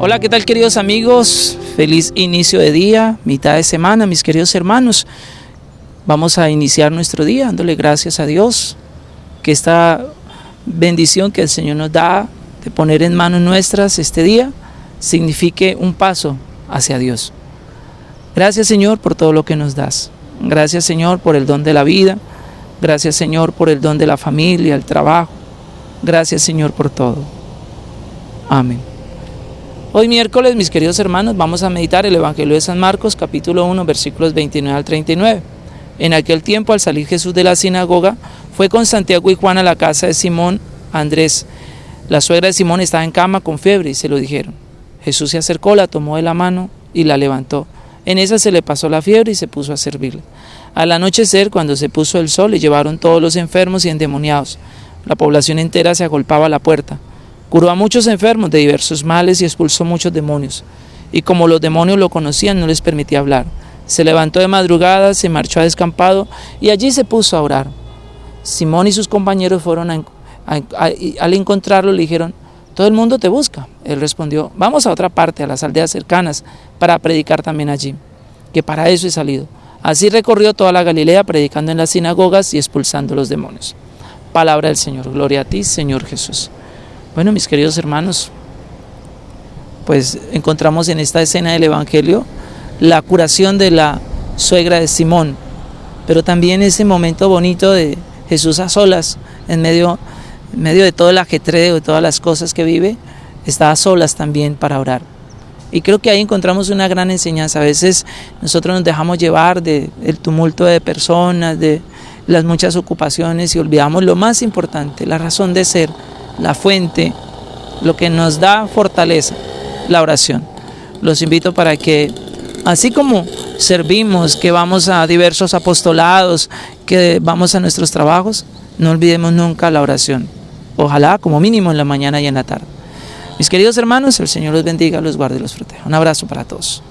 Hola, ¿qué tal queridos amigos? Feliz inicio de día, mitad de semana, mis queridos hermanos. Vamos a iniciar nuestro día dándole gracias a Dios, que esta bendición que el Señor nos da de poner en manos nuestras este día signifique un paso hacia Dios. Gracias Señor por todo lo que nos das. Gracias Señor por el don de la vida. Gracias Señor por el don de la familia, el trabajo. Gracias Señor por todo. Amén. Hoy miércoles, mis queridos hermanos, vamos a meditar el Evangelio de San Marcos, capítulo 1, versículos 29 al 39. En aquel tiempo, al salir Jesús de la sinagoga, fue con Santiago y Juan a la casa de Simón Andrés. La suegra de Simón estaba en cama con fiebre y se lo dijeron. Jesús se acercó, la tomó de la mano y la levantó. En esa se le pasó la fiebre y se puso a servirle. Al anochecer, cuando se puso el sol, le llevaron todos los enfermos y endemoniados. La población entera se agolpaba a la puerta. Curó a muchos enfermos de diversos males y expulsó muchos demonios. Y como los demonios lo conocían, no les permitía hablar. Se levantó de madrugada, se marchó a descampado y allí se puso a orar. Simón y sus compañeros fueron al encontrarlo le dijeron, todo el mundo te busca. Él respondió, vamos a otra parte, a las aldeas cercanas, para predicar también allí, que para eso he salido. Así recorrió toda la Galilea predicando en las sinagogas y expulsando los demonios. Palabra del Señor. Gloria a ti, Señor Jesús. Bueno, mis queridos hermanos, pues encontramos en esta escena del Evangelio la curación de la suegra de Simón, pero también ese momento bonito de Jesús a solas, en medio, en medio de todo el ajetreo, de todas las cosas que vive, está a solas también para orar. Y creo que ahí encontramos una gran enseñanza. A veces nosotros nos dejamos llevar del tumulto de personas, de las muchas ocupaciones y olvidamos lo más importante, la razón de ser, la fuente, lo que nos da fortaleza, la oración. Los invito para que, así como servimos, que vamos a diversos apostolados, que vamos a nuestros trabajos, no olvidemos nunca la oración. Ojalá como mínimo en la mañana y en la tarde. Mis queridos hermanos, el Señor los bendiga, los guarde y los proteja. Un abrazo para todos.